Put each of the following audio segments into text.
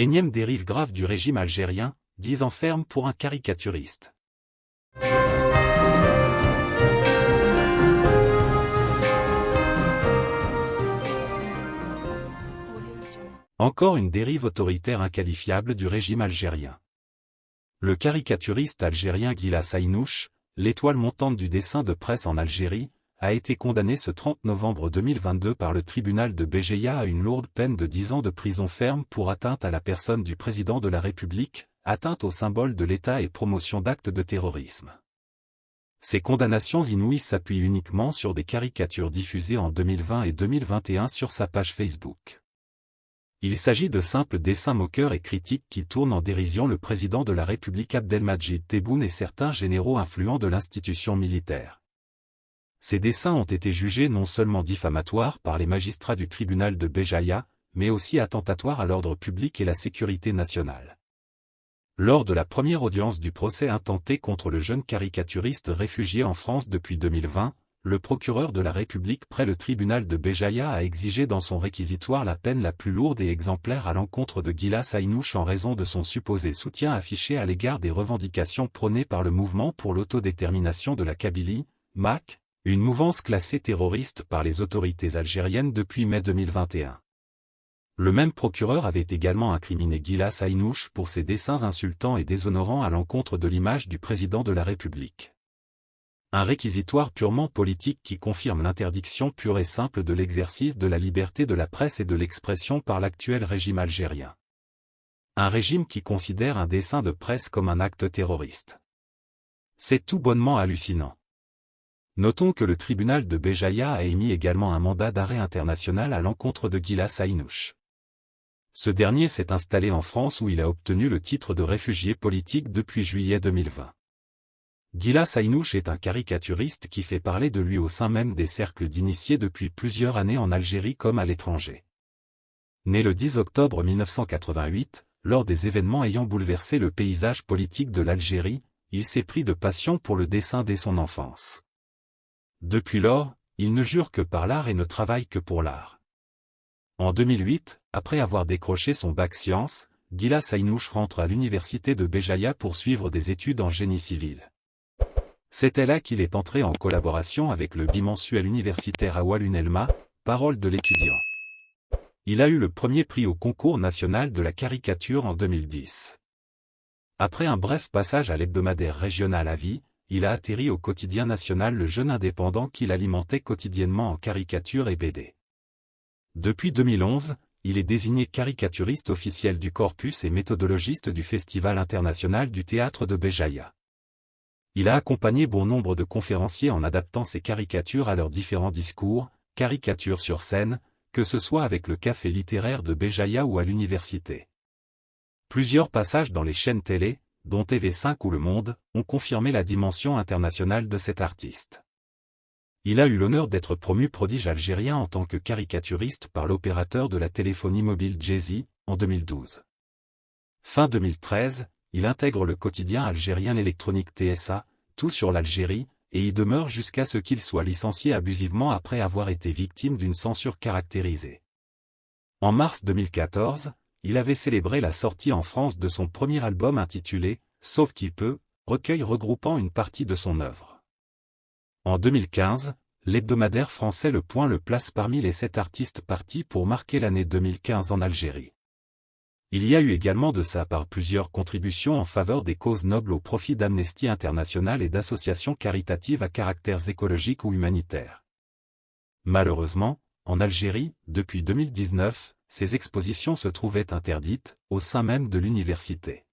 Énième dérive grave du régime algérien, 10 ans ferme pour un caricaturiste. Encore une dérive autoritaire inqualifiable du régime algérien. Le caricaturiste algérien Gila Sainouch, l'étoile montante du dessin de presse en Algérie, a été condamné ce 30 novembre 2022 par le tribunal de Béjaïa à une lourde peine de 10 ans de prison ferme pour atteinte à la personne du président de la République, atteinte au symbole de l'État et promotion d'actes de terrorisme. Ces condamnations inouïes s'appuient uniquement sur des caricatures diffusées en 2020 et 2021 sur sa page Facebook. Il s'agit de simples dessins moqueurs et critiques qui tournent en dérision le président de la République Abdelmajid Tebboune et certains généraux influents de l'institution militaire. Ces dessins ont été jugés non seulement diffamatoires par les magistrats du tribunal de Béjaïa, mais aussi attentatoires à l'ordre public et la sécurité nationale. Lors de la première audience du procès intenté contre le jeune caricaturiste réfugié en France depuis 2020, le procureur de la République près le tribunal de Béjaïa a exigé dans son réquisitoire la peine la plus lourde et exemplaire à l'encontre de Gila Sainouch en raison de son supposé soutien affiché à l'égard des revendications prônées par le mouvement pour l'autodétermination de la Kabylie, MAC, une mouvance classée terroriste par les autorités algériennes depuis mai 2021. Le même procureur avait également incriminé Gila Sainouch pour ses dessins insultants et déshonorants à l'encontre de l'image du président de la République. Un réquisitoire purement politique qui confirme l'interdiction pure et simple de l'exercice de la liberté de la presse et de l'expression par l'actuel régime algérien. Un régime qui considère un dessin de presse comme un acte terroriste. C'est tout bonnement hallucinant. Notons que le tribunal de Béjaïa a émis également un mandat d'arrêt international à l'encontre de Gila Sainouch. Ce dernier s'est installé en France où il a obtenu le titre de réfugié politique depuis juillet 2020. Gila Sainouch est un caricaturiste qui fait parler de lui au sein même des cercles d'initiés depuis plusieurs années en Algérie comme à l'étranger. Né le 10 octobre 1988, lors des événements ayant bouleversé le paysage politique de l'Algérie, il s'est pris de passion pour le dessin dès son enfance. Depuis lors, il ne jure que par l'art et ne travaille que pour l'art. En 2008, après avoir décroché son bac sciences, Gila Sainouch rentre à l'université de Béjaïa pour suivre des études en génie civil. C'était là qu'il est entré en collaboration avec le bimensuel universitaire Awalun Elma, Parole de l'étudiant. Il a eu le premier prix au concours national de la caricature en 2010. Après un bref passage à l'hebdomadaire régional à vie, il a atterri au quotidien national Le Jeune Indépendant qu'il alimentait quotidiennement en caricature et BD. Depuis 2011, il est désigné caricaturiste officiel du corpus et méthodologiste du Festival international du théâtre de Béjaïa. Il a accompagné bon nombre de conférenciers en adaptant ses caricatures à leurs différents discours, caricatures sur scène, que ce soit avec le café littéraire de Béjaïa ou à l'université. Plusieurs passages dans les chaînes télé, dont TV5 ou Le Monde, ont confirmé la dimension internationale de cet artiste. Il a eu l'honneur d'être promu prodige algérien en tant que caricaturiste par l'opérateur de la téléphonie mobile Jay-Z, en 2012. Fin 2013, il intègre le quotidien algérien électronique TSA, tout sur l'Algérie, et y demeure jusqu'à ce qu'il soit licencié abusivement après avoir été victime d'une censure caractérisée. En mars 2014, il avait célébré la sortie en France de son premier album intitulé « Sauf qui peut », recueil regroupant une partie de son œuvre. En 2015, l'hebdomadaire français Le Point le place parmi les sept artistes partis pour marquer l'année 2015 en Algérie. Il y a eu également de sa part plusieurs contributions en faveur des causes nobles au profit d'Amnesty International et d'associations caritatives à caractères écologiques ou humanitaires. Malheureusement, en Algérie, depuis 2019, ces expositions se trouvaient interdites, au sein même de l'université.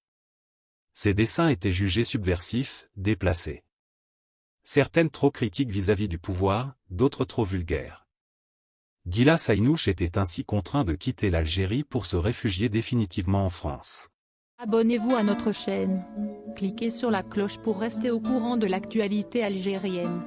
Ces dessins étaient jugés subversifs, déplacés. Certaines trop critiques vis-à-vis -vis du pouvoir, d'autres trop vulgaires. Gila Sainouch était ainsi contraint de quitter l'Algérie pour se réfugier définitivement en France. Abonnez-vous à notre chaîne. Cliquez sur la cloche pour rester au courant de l'actualité algérienne.